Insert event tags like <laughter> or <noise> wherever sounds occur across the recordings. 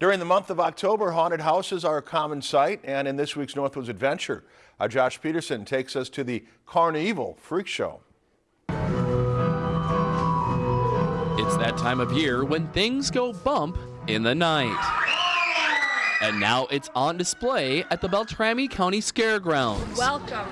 During the month of October, haunted houses are a common sight, and in this week's Northwoods Adventure, uh, Josh Peterson takes us to the Carnival Freak Show. It's that time of year when things go bump in the night. And now it's on display at the Beltrami County Scaregrounds. Welcome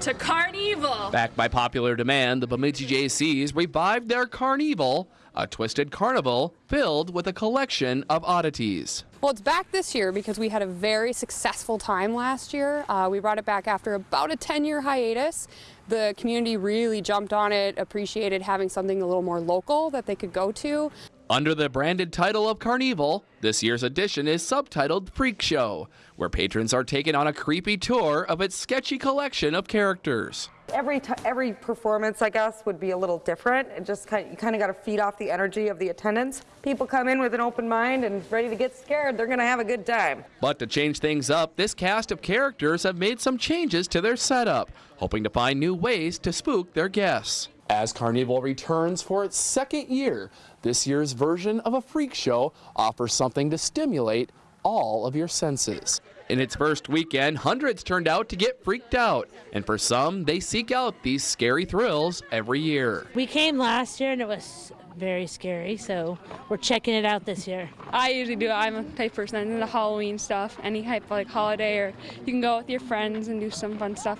to Carnival. Backed by popular demand, the Bemidji Jaycees revived their Carnival, a twisted carnival filled with a collection of oddities. Well, it's back this year because we had a very successful time last year. Uh, we brought it back after about a 10 year hiatus. The community really jumped on it, appreciated having something a little more local that they could go to. Under the branded title of Carnival, this year's edition is subtitled Freak Show, where patrons are taken on a creepy tour of its sketchy collection of characters. Every every performance, I guess, would be a little different. It just kind of, you kind of got to feed off the energy of the attendants. People come in with an open mind and ready to get scared. They're going to have a good time. But to change things up, this cast of characters have made some changes to their setup, hoping to find new ways to spook their guests. As Carnival returns for its second year, this year's version of a freak show offers something to stimulate all of your senses. In its first weekend, hundreds turned out to get freaked out, and for some, they seek out these scary thrills every year. We came last year and it was very scary, so we're checking it out this year. I usually do. I'm a type person into Halloween stuff, any type of like holiday, or you can go with your friends and do some fun stuff.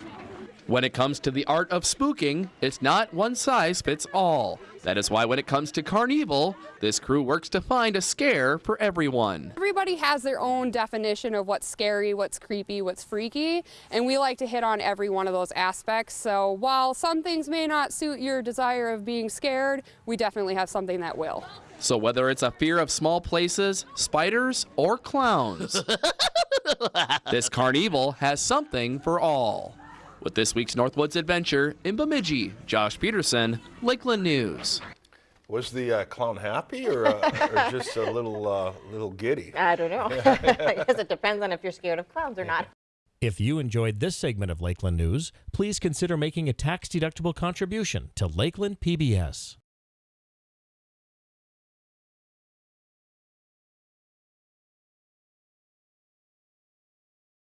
When it comes to the art of spooking, it's not one size fits all. That is why when it comes to Carnival, this crew works to find a scare for everyone. Everybody has their own definition of what's scary, what's creepy, what's freaky, and we like to hit on every one of those aspects. So while some things may not suit your desire of being scared, we definitely have something that will. So whether it's a fear of small places, spiders, or clowns, <laughs> this Carnival has something for all. With this week's Northwoods Adventure in Bemidji, Josh Peterson, Lakeland News. Was the uh, clown happy or, uh, or <laughs> just a little uh, little giddy? I don't know. <laughs> I guess it depends on if you're scared of clowns or not. If you enjoyed this segment of Lakeland News, please consider making a tax-deductible contribution to Lakeland PBS.